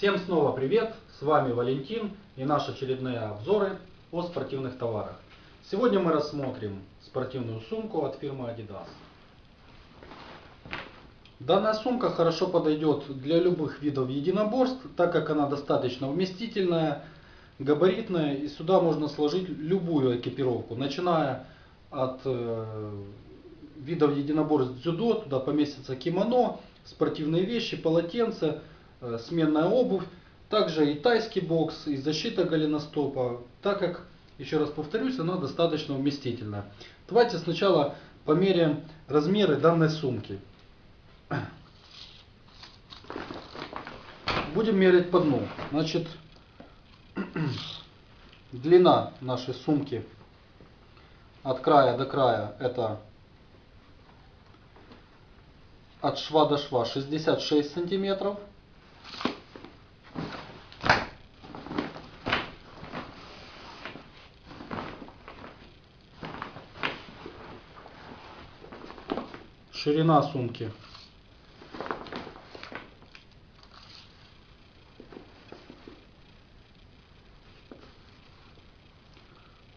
Всем снова привет! С вами Валентин и наши очередные обзоры о спортивных товарах. Сегодня мы рассмотрим спортивную сумку от фирмы Adidas. Данная сумка хорошо подойдет для любых видов единоборств, так как она достаточно вместительная, габаритная и сюда можно сложить любую экипировку, начиная от э, видов единоборств дзюдо, туда поместится кимоно, спортивные вещи, полотенца, э, сменная обувь, также и тайский бокс, и защита голеностопа, так как, еще раз повторюсь, она достаточно вместительная. Давайте сначала померяем размеры данной сумки. Будем мерить по дну. Значит, длина нашей сумки от края до края это от шва до шва 66 сантиметров. Ширина сумки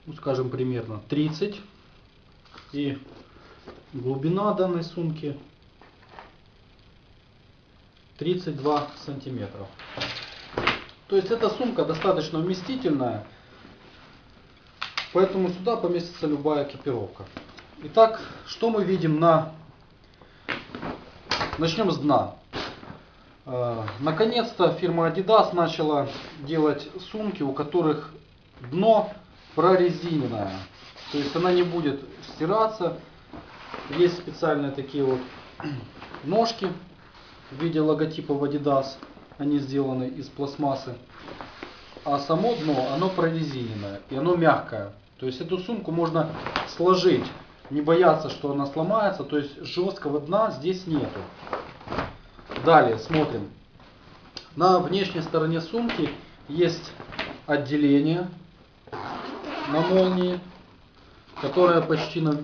ну, скажем примерно 30 и глубина данной сумки 32 сантиметров. То есть эта сумка достаточно вместительная, поэтому сюда поместится любая экипировка. Итак, что мы видим на... Начнем с дна. Э, наконец-то фирма Adidas начала делать сумки, у которых дно прорезиненная. То есть она не будет стираться. Есть специальные такие вот ножки в виде логотипа Adidas. Они сделаны из пластмассы. А само дно, оно прорезиненное и оно мягкое. То есть эту сумку можно сложить, не бояться, что она сломается. То есть жесткого дна здесь нету. Далее смотрим. На внешней стороне сумки есть отделение на молнии, которая почти на,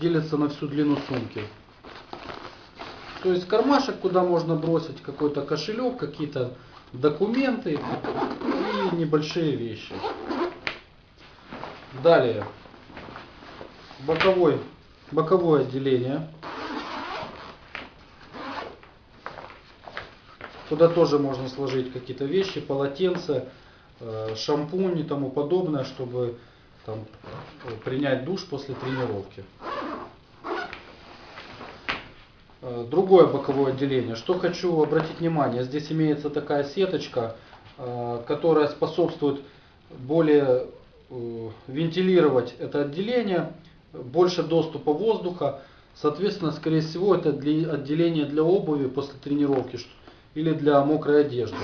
делится на всю длину сумки. То есть кармашек, куда можно бросить какой-то кошелек, какие-то документы и небольшие вещи. Далее. Боковой, боковое отделение. Куда тоже можно сложить какие-то вещи, полотенца, э, шампунь и тому подобное, чтобы там, принять душ после тренировки. Э, другое боковое отделение. Что хочу обратить внимание, здесь имеется такая сеточка, э, которая способствует более э, вентилировать это отделение, больше доступа воздуха. Соответственно, скорее всего, это для, отделение для обуви после тренировки или для мокрой одежды.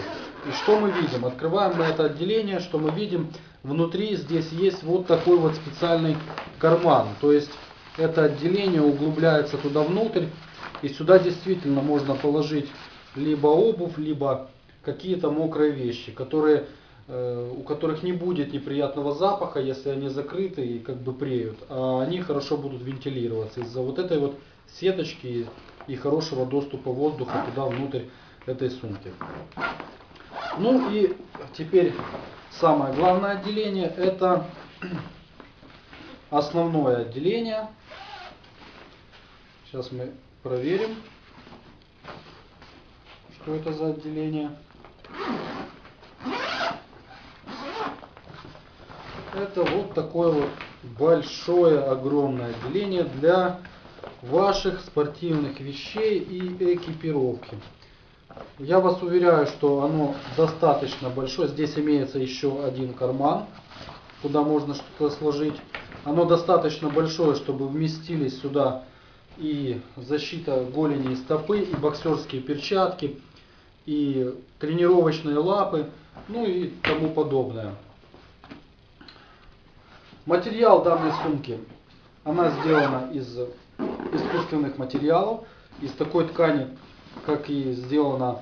И что мы видим? Открываем мы это отделение, что мы видим? Внутри здесь есть вот такой вот специальный карман. То есть это отделение углубляется туда внутрь и сюда действительно можно положить либо обувь, либо какие-то мокрые вещи, которые, у которых не будет неприятного запаха, если они закрыты и как бы преют, а они хорошо будут вентилироваться из-за вот этой вот сеточки и хорошего доступа воздуха туда внутрь этой сумки. Ну и теперь самое главное отделение это основное отделение. Сейчас мы Проверим, что это за отделение. Это вот такое вот большое, огромное отделение для ваших спортивных вещей и экипировки. Я вас уверяю, что оно достаточно большое. Здесь имеется еще один карман, куда можно что-то сложить. Оно достаточно большое, чтобы вместились сюда и защита голени и стопы, и боксерские перчатки, и тренировочные лапы, ну и тому подобное. Материал данной сумки, она сделана из искусственных материалов, из такой ткани, как и сделана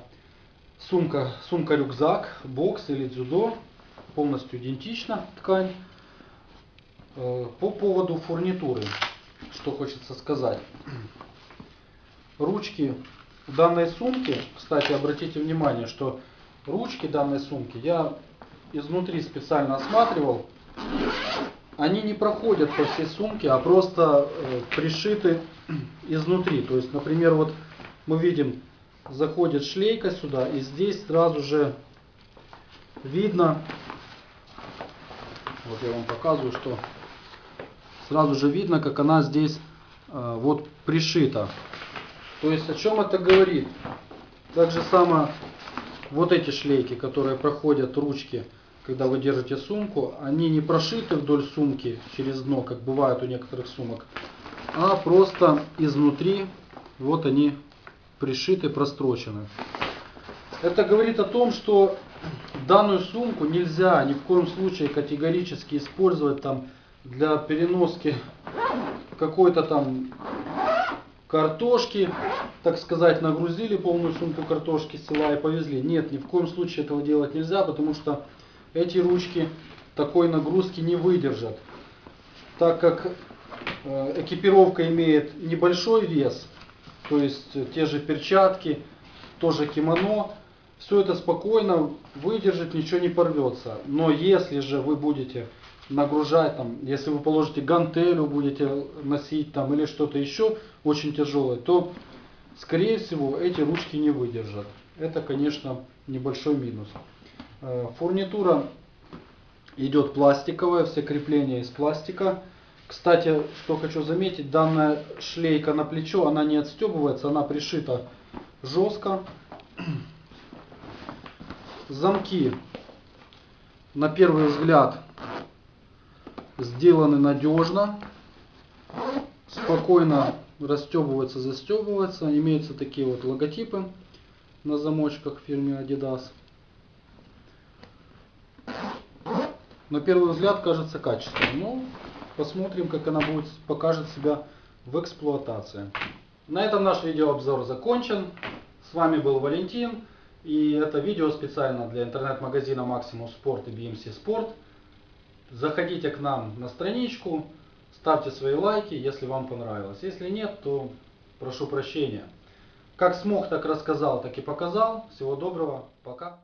сумка, сумка-рюкзак, бокс или дзюдо, полностью идентична ткань. Э, по поводу фурнитуры что хочется сказать. Ручки данной сумке, кстати, обратите внимание, что ручки данной сумки я изнутри специально осматривал. Они не проходят по всей сумке, а просто э, пришиты изнутри. То есть, например, вот мы видим, заходит шлейка сюда, и здесь сразу же видно, вот я вам показываю, что сразу же видно, как она здесь э, вот пришита. То есть о чем это говорит? Так же само вот эти шлейки, которые проходят ручки, когда вы держите сумку, они не прошиты вдоль сумки через дно, как бывает у некоторых сумок, а просто изнутри вот они пришиты, прострочены. Это говорит о том, что данную сумку нельзя ни в коем случае категорически использовать там для переноски какой-то там картошки, так сказать, нагрузили полную сумку картошки села и повезли. Нет, ни в коем случае этого делать нельзя, потому что эти ручки такой нагрузки не выдержат. Так как э, экипировка имеет небольшой вес, то есть те же перчатки, тоже кимоно, все это спокойно выдержит, ничего не порвется. Но если же вы будете нагружать, там, если вы положите гантелю, будете носить там или что-то еще очень тяжелое, то скорее всего эти ручки не выдержат. Это, конечно, небольшой минус. Э, фурнитура идет пластиковая, все крепления из пластика. Кстати, что хочу заметить, данная шлейка на плечо, она не отстегивается, она пришита жестко. Замки, на первый взгляд, сделаны надежно, спокойно расстегиваются, застегиваются. Имеются такие вот логотипы на замочках фирмы Adidas. На первый взгляд кажется качественным, но посмотрим, как она будет покажет себя в эксплуатации. На этом наш видеообзор закончен. С вами был Валентин. И это видео специально для интернет-магазина Maximum Sport и BMC Sport. Заходите к нам на страничку, ставьте свои лайки, если вам понравилось. Если нет, то прошу прощения. Как смог, так рассказал, так и показал. Всего доброго. Пока.